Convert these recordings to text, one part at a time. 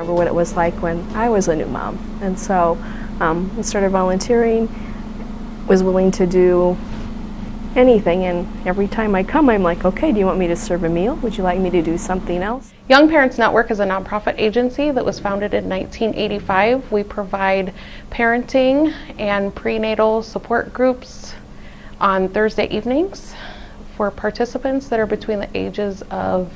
remember what it was like when I was a new mom. And so um, I started volunteering, was willing to do anything, and every time I come, I'm like, okay, do you want me to serve a meal? Would you like me to do something else? Young Parents Network is a nonprofit agency that was founded in 1985. We provide parenting and prenatal support groups on Thursday evenings for participants that are between the ages of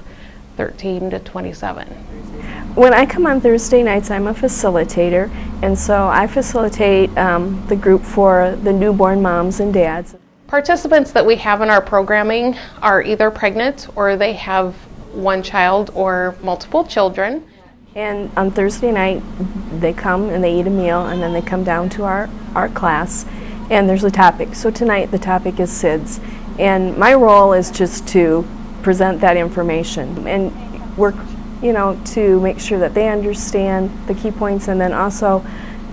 13 to 27. When I come on Thursday nights, I'm a facilitator, and so I facilitate um, the group for the newborn moms and dads. Participants that we have in our programming are either pregnant or they have one child or multiple children. And on Thursday night, they come and they eat a meal, and then they come down to our, our class, and there's a topic. So tonight, the topic is SIDS. And my role is just to present that information and work, you know, to make sure that they understand the key points, and then also,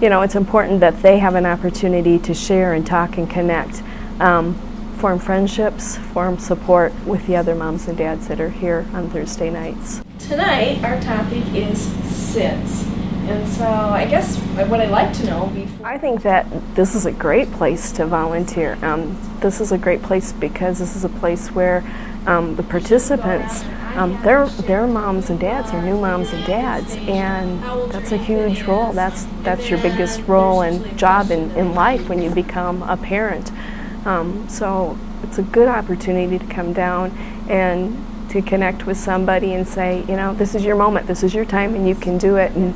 you know, it's important that they have an opportunity to share and talk and connect. Um, form friendships, form support with the other moms and dads that are here on Thursday nights. Tonight, our topic is SIDS. And so I guess what I'd like to know before. I think that this is a great place to volunteer. Um, this is a great place because this is a place where um, the participants, um, they're, they're moms and dads, they're new moms and dads, and that's a huge role. That's, that's your biggest role and job in, in life when you become a parent. Um, so it's a good opportunity to come down and to connect with somebody and say, you know, this is your moment, this is your time, and you can do it, and,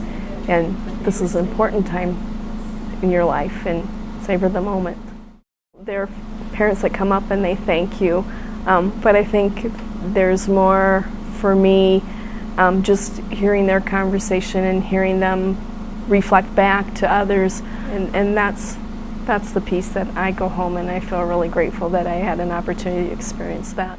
and this is an important time in your life, and savor the moment. There are parents that come up and they thank you, um, but I think there's more for me um, just hearing their conversation and hearing them reflect back to others, and, and that's that's the piece that I go home and I feel really grateful that I had an opportunity to experience that.